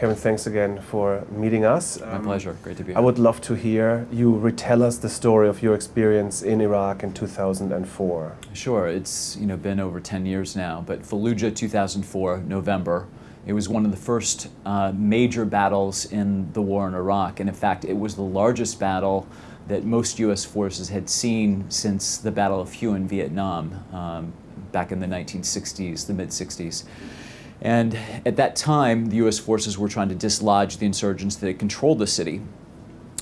Kevin, thanks again for meeting us. My um, pleasure. Great to be here. I would love to hear you retell us the story of your experience in Iraq in 2004. Sure. It's you know been over 10 years now, but Fallujah 2004, November, it was one of the first uh, major battles in the war in Iraq, and in fact, it was the largest battle that most U.S. forces had seen since the Battle of Hue in Vietnam um, back in the 1960s, the mid 60s. And at that time, the U.S. forces were trying to dislodge the insurgents that had controlled the city.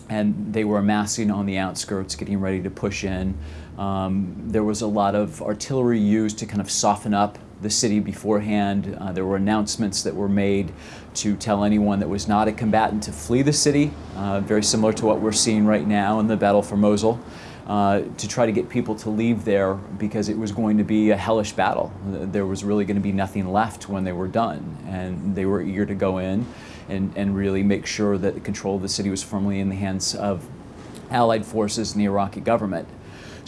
And they were amassing on the outskirts, getting ready to push in. Um, there was a lot of artillery used to kind of soften up the city beforehand. Uh, there were announcements that were made to tell anyone that was not a combatant to flee the city, uh, very similar to what we're seeing right now in the battle for Mosul uh, to try to get people to leave there because it was going to be a hellish battle. There was really going to be nothing left when they were done. And they were eager to go in and, and really make sure that the control of the city was firmly in the hands of Allied forces and the Iraqi government.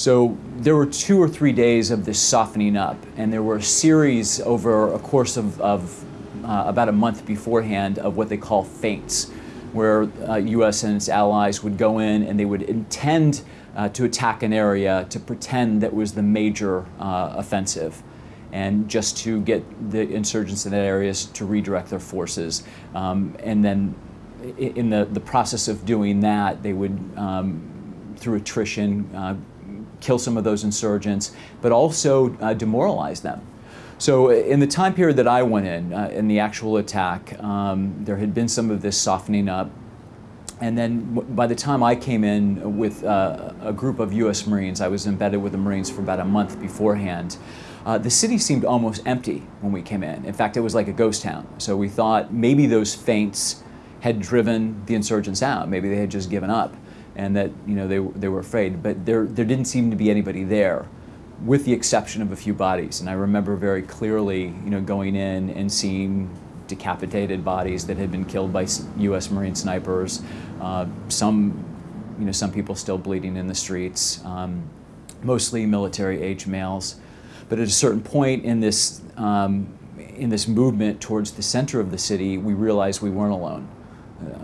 So there were two or three days of this softening up, and there were a series over a course of, of uh, about a month beforehand of what they call feints, where uh, U.S. and its allies would go in and they would intend uh, to attack an area to pretend that was the major uh, offensive and just to get the insurgents in that area to redirect their forces. Um, and then in the, the process of doing that, they would, um, through attrition, uh, kill some of those insurgents, but also uh, demoralize them. So in the time period that I went in, uh, in the actual attack, um, there had been some of this softening up. And then by the time I came in with uh, a group of U.S. Marines, I was embedded with the Marines for about a month beforehand, uh, the city seemed almost empty when we came in. In fact, it was like a ghost town. So we thought maybe those feints had driven the insurgents out. Maybe they had just given up and that you know, they, they were afraid. But there, there didn't seem to be anybody there with the exception of a few bodies. And I remember very clearly you know, going in and seeing decapitated bodies that had been killed by U.S. Marine snipers. Uh, some, you know, some people still bleeding in the streets, um, mostly military-age males. But at a certain point in this, um, in this movement towards the center of the city, we realized we weren't alone.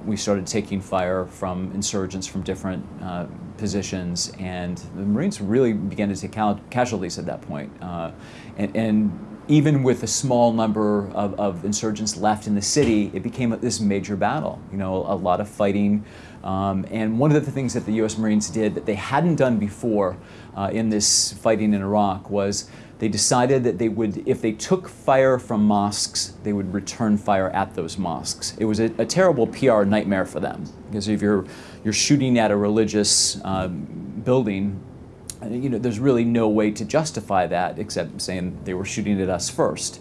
We started taking fire from insurgents from different uh, positions, and the Marines really began to take casualties at that point. Uh, and, and even with a small number of, of, insurgents left in the city, it became this major battle. You know, a lot of fighting. Um, and one of the things that the U.S. Marines did that they hadn't done before uh, in this fighting in Iraq was they decided that they would, if they took fire from mosques, they would return fire at those mosques. It was a, a terrible PR nightmare for them because if you're, you're shooting at a religious uh, building, you know, there's really no way to justify that except saying they were shooting at us first.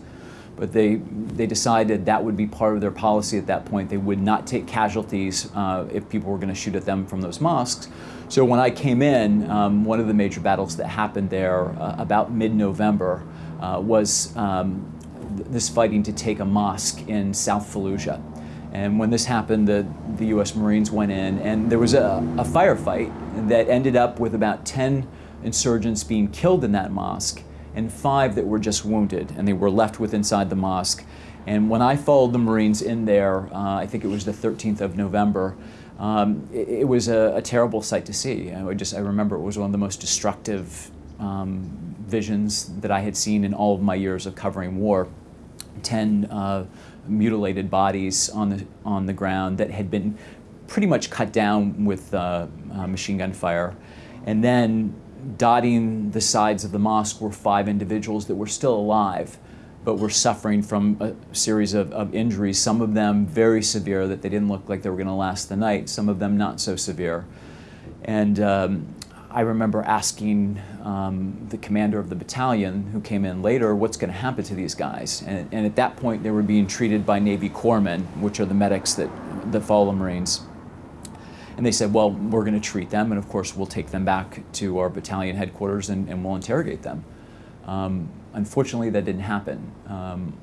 But they, they decided that would be part of their policy at that point. They would not take casualties uh, if people were going to shoot at them from those mosques. So when I came in, um, one of the major battles that happened there uh, about mid-November uh, was um, th this fighting to take a mosque in South Fallujah. And when this happened, the, the U.S. Marines went in, and there was a, a firefight that ended up with about 10 insurgents being killed in that mosque and five that were just wounded and they were left with inside the mosque. And when I followed the Marines in there, uh, I think it was the 13th of November, um, it, it, was a, a, terrible sight to see. I, just, I remember it was one of the most destructive um, visions that I had seen in all of my years of covering war. Ten uh, mutilated bodies on the, on the ground that had been pretty much cut down with uh, uh machine gun fire. And then dotting the sides of the mosque were five individuals that were still alive, but were suffering from a series of, of injuries, some of them very severe that they didn't look like they were going to last the night, some of them not so severe. And um, I remember asking um, the commander of the battalion, who came in later, what's going to happen to these guys? And, and, at that point, they were being treated by Navy corpsmen, which are the medics that, that follow the Marines. And they said, well, we're going to treat them, and of course, we'll take them back to our battalion headquarters and, and we'll interrogate them. Um, unfortunately, that didn't happen. Um,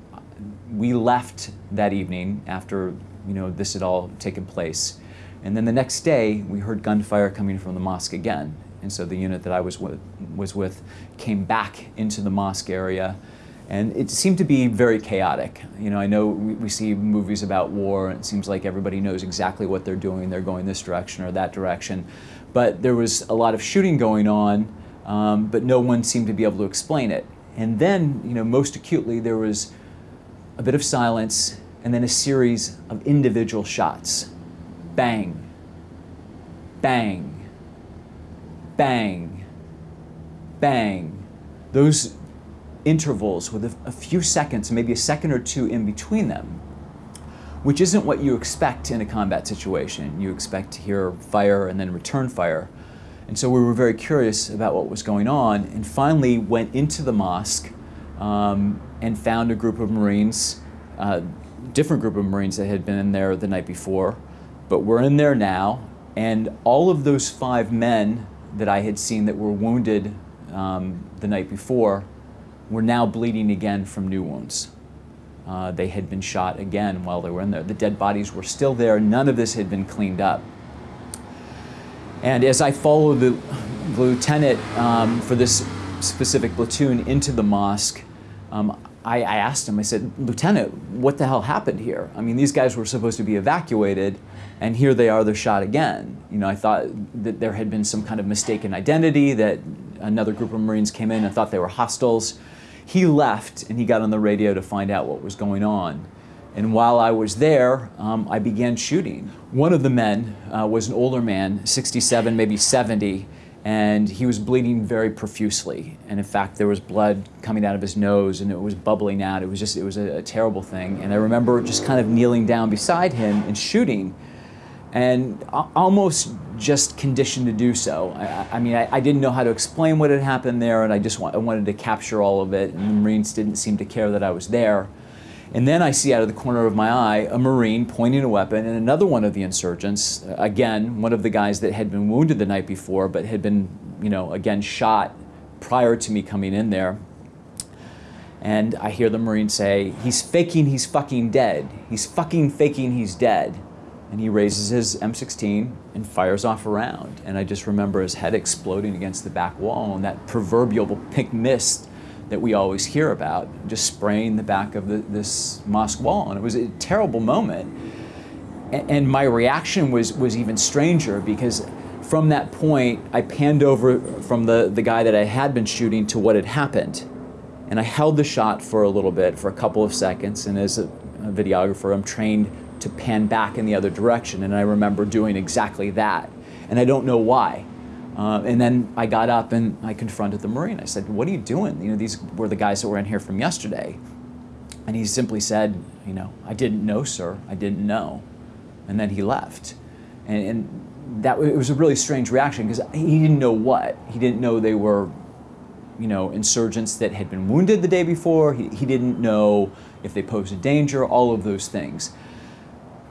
we left that evening after you know this had all taken place. And then the next day, we heard gunfire coming from the mosque again. And so the unit that I was with, was with came back into the mosque area. And it seemed to be very chaotic. You know, I know we, we, see movies about war, and it seems like everybody knows exactly what they're doing. They're going this direction or that direction. But there was a lot of shooting going on, um, but no one seemed to be able to explain it. And then, you know, most acutely, there was a bit of silence and then a series of individual shots. Bang, bang, bang, bang. Those intervals with a, few seconds, maybe a second or two in between them, which isn't what you expect in a combat situation. You expect to hear fire and then return fire. And so we were very curious about what was going on and finally went into the mosque um, and found a group of Marines, uh, different group of Marines that had been in there the night before, but we're in there now. And all of those five men that I had seen that were wounded um, the night before were now bleeding again from new wounds. Uh, they had been shot again while they were in there. The dead bodies were still there. None of this had been cleaned up. And as I followed the, lieutenant um, for this specific platoon into the mosque, um, I, I, asked him, I said, Lieutenant, what the hell happened here? I mean, these guys were supposed to be evacuated, and here they are, they're shot again. You know, I thought that there had been some kind of mistaken identity, that another group of Marines came in and thought they were hostiles. He left, and he got on the radio to find out what was going on. And while I was there, um, I began shooting. One of the men uh, was an older man, 67, maybe 70, and he was bleeding very profusely. And in fact, there was blood coming out of his nose and it was bubbling out. It was just, it was a, a terrible thing. And I remember just kind of kneeling down beside him and shooting and almost just conditioned to do so. I, I mean, I, I, didn't know how to explain what had happened there, and I just I wanted to capture all of it, and the Marines didn't seem to care that I was there. And then I see out of the corner of my eye a Marine pointing a weapon and another one of the insurgents, uh, again, one of the guys that had been wounded the night before but had been, you know, again shot prior to me coming in there. And I hear the Marine say, he's faking he's fucking dead. He's fucking faking he's dead. And he raises his M16 and fires off around. And I just remember his head exploding against the back wall and that proverbial pink mist that we always hear about, just spraying the back of the, this mosque wall. And it was a terrible moment. And, my reaction was, was even stranger because from that point, I panned over from the, the guy that I had been shooting to what had happened. And I held the shot for a little bit, for a couple of seconds. And as a, a videographer, I'm trained to pan back in the other direction. And I remember doing exactly that. And I don't know why. Uh, and then I got up and I confronted the Marine. I said, what are you doing? You know, these were the guys that were in here from yesterday. And he simply said, you know, I didn't know, sir. I didn't know. And then he left. And, and that it was a really strange reaction because he didn't know what. He didn't know they were, you know, insurgents that had been wounded the day before. He, he didn't know if they posed a danger, all of those things.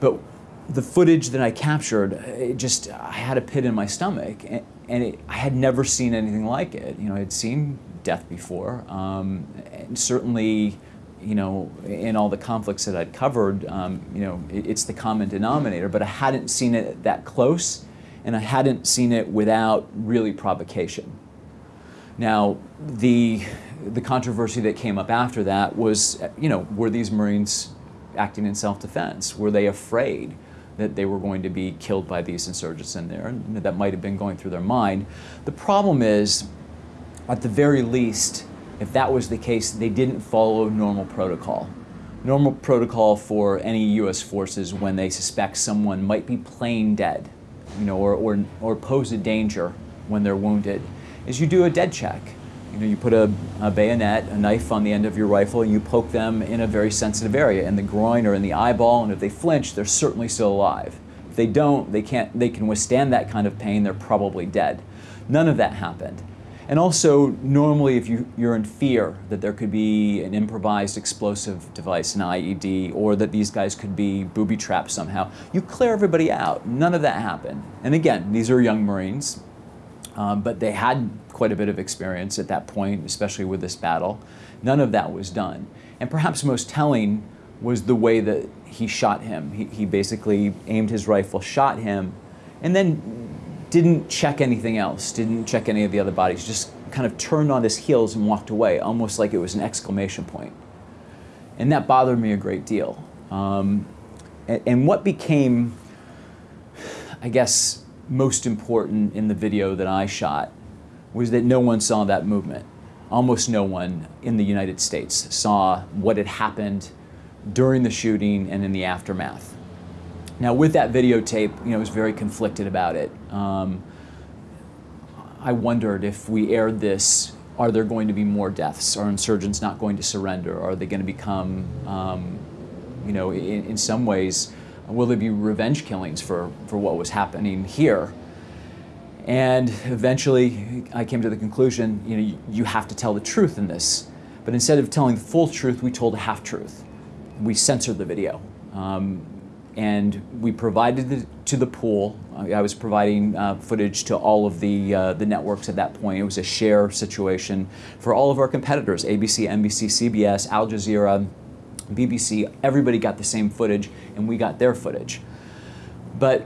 But the footage that I captured, it just, I had a pit in my stomach. And, and it, I had never seen anything like it. You know, I had seen death before, um, and certainly, you know, in all the conflicts that I'd covered, um, you know, it, it's the common denominator. But I hadn't seen it that close, and I hadn't seen it without really provocation. Now, the the controversy that came up after that was, you know, were these Marines acting in self-defense? Were they afraid? that they were going to be killed by these insurgents in there, and that might have been going through their mind. The problem is, at the very least, if that was the case, they didn't follow normal protocol. Normal protocol for any U.S. forces when they suspect someone might be plain dead, you know, or, or, or pose a danger when they're wounded, is you do a dead check. You know, you put a, a, bayonet, a knife on the end of your rifle, and you poke them in a very sensitive area, in the groin or in the eyeball, and if they flinch, they're certainly still alive. If they don't, they, can't, they can withstand that kind of pain, they're probably dead. None of that happened. And also, normally if you, you're in fear that there could be an improvised explosive device, an IED, or that these guys could be booby trapped somehow, you clear everybody out. None of that happened. And again, these are young Marines, um, but they had quite a bit of experience at that point, especially with this battle. None of that was done. And perhaps most telling was the way that he shot him. He, he basically aimed his rifle, shot him, and then didn't check anything else, didn't check any of the other bodies, just kind of turned on his heels and walked away, almost like it was an exclamation point. And that bothered me a great deal. Um, and, and what became, I guess, most important in the video that I shot was that no one saw that movement. Almost no one in the United States saw what had happened during the shooting and in the aftermath. Now, with that videotape, you know, I was very conflicted about it. Um, I wondered if we aired this, are there going to be more deaths? Are insurgents not going to surrender? Are they going to become, um, you know, in, in some ways, will there be revenge killings for, for what was happening here? And eventually, I came to the conclusion, you know, you, have to tell the truth in this. But instead of telling the full truth, we told a half truth. We censored the video. Um, and we provided it to the pool. I was providing uh, footage to all of the, uh, the networks at that point. It was a share situation for all of our competitors, ABC, NBC, CBS, Al Jazeera, BBC, everybody got the same footage and we got their footage. But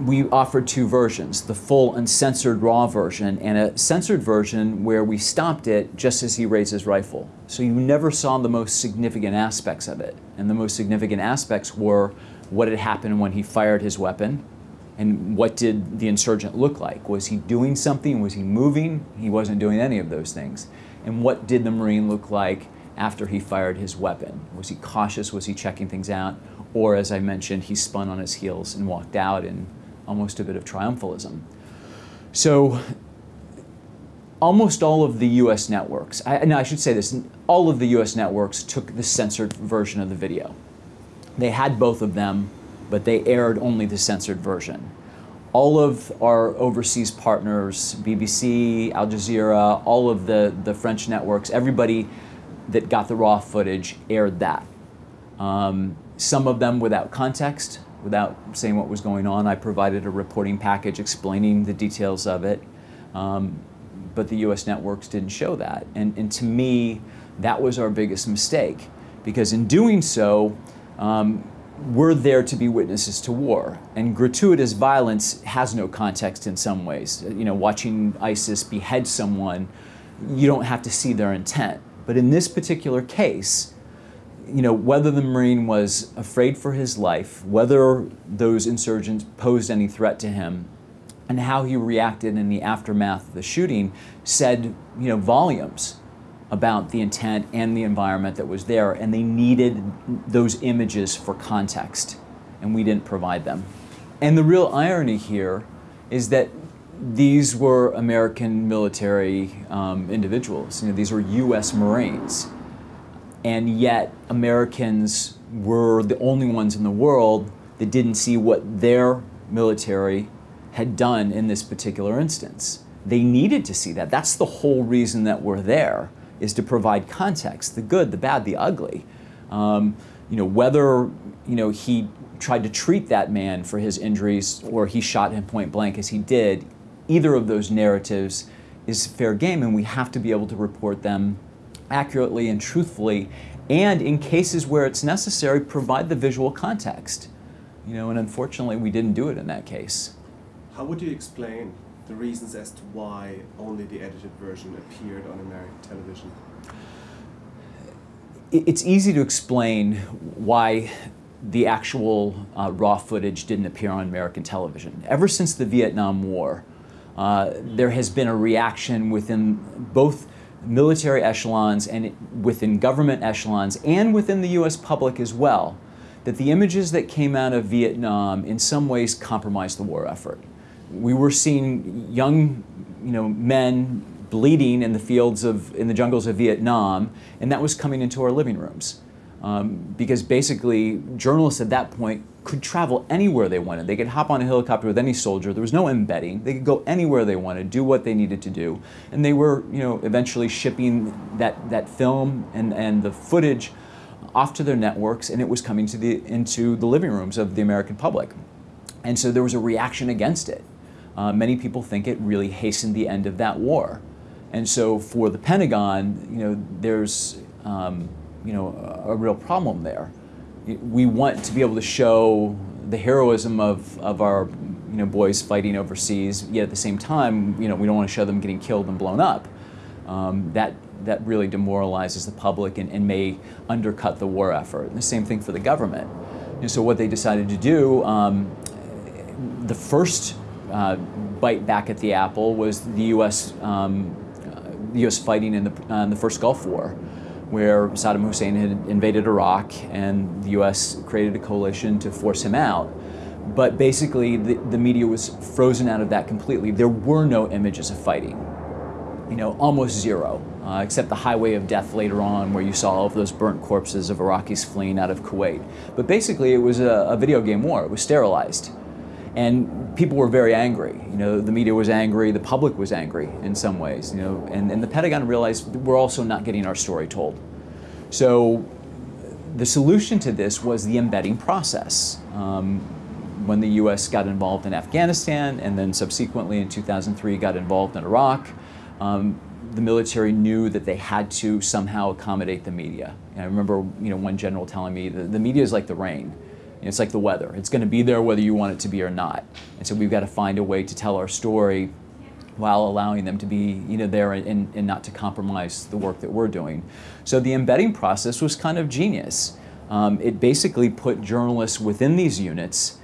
we offered two versions, the full uncensored raw version and a censored version where we stopped it just as he raised his rifle. So you never saw the most significant aspects of it. And the most significant aspects were what had happened when he fired his weapon and what did the insurgent look like? Was he doing something? Was he moving? He wasn't doing any of those things. And what did the Marine look like after he fired his weapon? Was he cautious? Was he checking things out? Or, as I mentioned, he spun on his heels and walked out in almost a bit of triumphalism. So, almost all of the US networks, I, I should say this, all of the US networks took the censored version of the video. They had both of them, but they aired only the censored version. All of our overseas partners, BBC, Al Jazeera, all of the, the French networks, everybody that got the raw footage aired that. Um, some of them without context, without saying what was going on. I provided a reporting package explaining the details of it, um, but the US networks didn't show that. And, and to me, that was our biggest mistake, because in doing so, um, we're there to be witnesses to war. And gratuitous violence has no context in some ways. You know, watching ISIS behead someone, you don't have to see their intent. But in this particular case, you know, whether the Marine was afraid for his life, whether those insurgents posed any threat to him, and how he reacted in the aftermath of the shooting said, you know, volumes about the intent and the environment that was there, and they needed those images for context, and we didn't provide them. And the real irony here is that these were American military um, individuals. You know, these were U.S. Marines and yet Americans were the only ones in the world that didn't see what their military had done in this particular instance. They needed to see that. That's the whole reason that we're there, is to provide context, the good, the bad, the ugly. Um, you know, whether you know, he tried to treat that man for his injuries or he shot him point blank as he did, either of those narratives is fair game and we have to be able to report them accurately and truthfully, and in cases where it's necessary, provide the visual context. You know, and unfortunately, we didn't do it in that case. How would you explain the reasons as to why only the edited version appeared on American television? It's easy to explain why the actual uh, raw footage didn't appear on American television. Ever since the Vietnam War, uh, there has been a reaction within both military echelons and within government echelons and within the US public as well, that the images that came out of Vietnam in some ways compromised the war effort. We were seeing young you know, men bleeding in the fields of, in the jungles of Vietnam, and that was coming into our living rooms. Um, because basically, journalists at that point could travel anywhere they wanted. They could hop on a helicopter with any soldier. There was no embedding. They could go anywhere they wanted, do what they needed to do. And they were, you know, eventually shipping that, that film and, and the footage off to their networks, and it was coming to the, into the living rooms of the American public. And so there was a reaction against it. Uh, many people think it really hastened the end of that war. And so for the Pentagon, you know, there's um, you know, a, a real problem there. We want to be able to show the heroism of, of our you know, boys fighting overseas, yet at the same time, you know, we don't want to show them getting killed and blown up. Um, that, that really demoralizes the public and, and, may undercut the war effort. And the same thing for the government. And so what they decided to do, um, the first uh, bite back at the apple was the U.S. Um, U.S. fighting in the, uh, in the first Gulf War, where Saddam Hussein had invaded Iraq and the U.S. created a coalition to force him out. But basically, the, the media was frozen out of that completely. There were no images of fighting, you know, almost zero, uh, except the highway of death later on, where you saw all of those burnt corpses of Iraqis fleeing out of Kuwait. But basically, it was a, a video game war. It was sterilized. And people were very angry. You know, the media was angry, the public was angry in some ways, you know, and, and the Pentagon realized we're also not getting our story told. So the solution to this was the embedding process. Um, when the U.S. got involved in Afghanistan and then subsequently in 2003 got involved in Iraq, um, the military knew that they had to somehow accommodate the media. And I remember, you know, one general telling me the, the media is like the rain. It's like the weather. It's going to be there whether you want it to be or not. And so we've got to find a way to tell our story while allowing them to be you know, there and, and not to compromise the work that we're doing. So the embedding process was kind of genius. Um, it basically put journalists within these units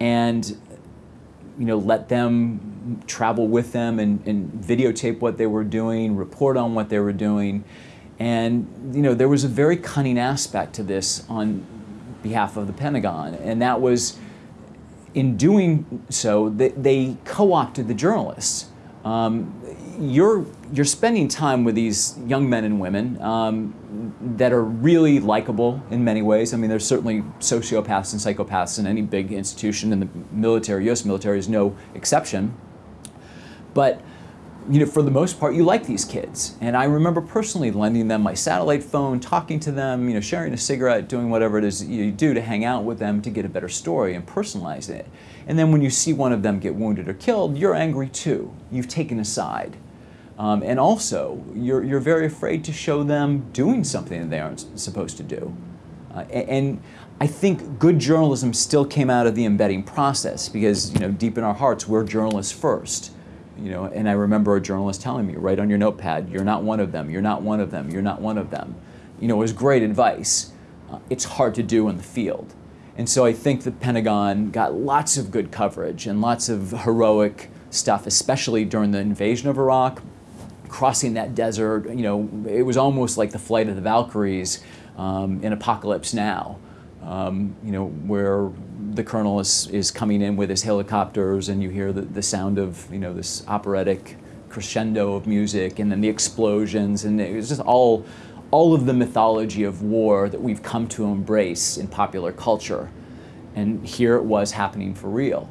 and you know, let them travel with them and, and videotape what they were doing, report on what they were doing. And you know, there was a very cunning aspect to this on behalf of the Pentagon, and that was in doing so, they, they co-opted the journalists. Um, you're, you're spending time with these young men and women um, that are really likable in many ways. I mean, there's certainly sociopaths and psychopaths in any big institution, and the military, US military is no exception. But you know, for the most part, you like these kids. And I remember personally lending them my satellite phone, talking to them, you know, sharing a cigarette, doing whatever it is you do to hang out with them to get a better story and personalize it. And then when you see one of them get wounded or killed, you're angry too. You've taken a side. Um, and also, you're, you're very afraid to show them doing something that they aren't supposed to do. Uh, and I think good journalism still came out of the embedding process because, you know, deep in our hearts, we're journalists first. You know, and I remember a journalist telling me, write on your notepad, you're not one of them, you're not one of them, you're not one of them. You know, it was great advice. Uh, it's hard to do in the field. And so I think the Pentagon got lots of good coverage and lots of heroic stuff, especially during the invasion of Iraq, crossing that desert. You know, it was almost like the flight of the Valkyries um, in Apocalypse Now. Um, you know, where the colonel is, is coming in with his helicopters and you hear the, the sound of, you know, this operatic crescendo of music and then the explosions and it was just all, all of the mythology of war that we've come to embrace in popular culture. And here it was happening for real.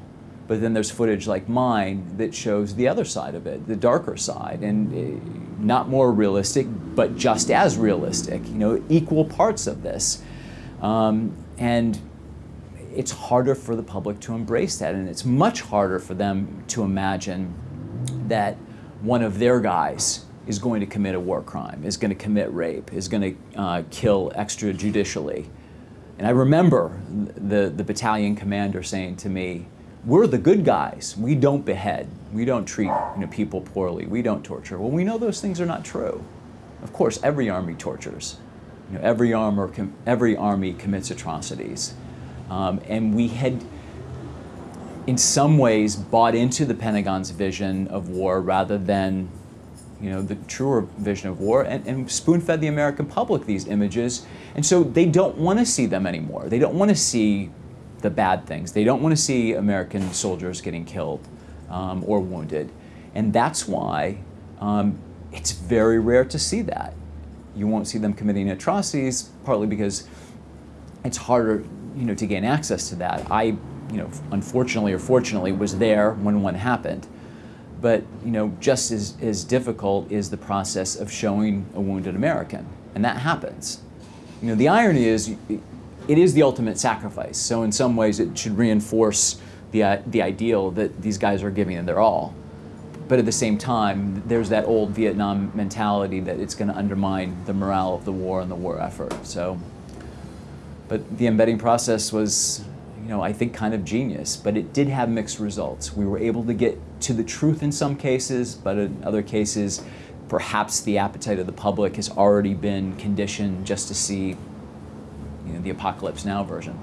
But then there's footage like mine that shows the other side of it, the darker side, and uh, not more realistic, but just as realistic, you know, equal parts of this. Um, and it's harder for the public to embrace that, and it's much harder for them to imagine that one of their guys is going to commit a war crime, is going to commit rape, is going to uh, kill extrajudicially. And I remember the, the battalion commander saying to me, we're the good guys. We don't behead. We don't treat you know, people poorly. We don't torture. Well, we know those things are not true. Of course, every army tortures. You know, every, armor every army commits atrocities. Um, and we had, in some ways, bought into the Pentagon's vision of war rather than you know, the truer vision of war and, and spoon-fed the American public these images. And so they don't want to see them anymore. They don't want to see the bad things. They don't want to see American soldiers getting killed um, or wounded. And that's why um, it's very rare to see that. You won't see them committing atrocities, partly because it's harder you know, to gain access to that. I, you know, unfortunately or fortunately was there when one happened. But, you know, just as, as difficult is the process of showing a wounded American. And that happens. You know, the irony is it is the ultimate sacrifice. So in some ways it should reinforce the, uh, the ideal that these guys are giving their all. But at the same time, there's that old Vietnam mentality that it's going to undermine the morale of the war and the war effort. So but the embedding process was, you know, I think kind of genius, but it did have mixed results. We were able to get to the truth in some cases, but in other cases, perhaps the appetite of the public has already been conditioned just to see you know, the Apocalypse Now version.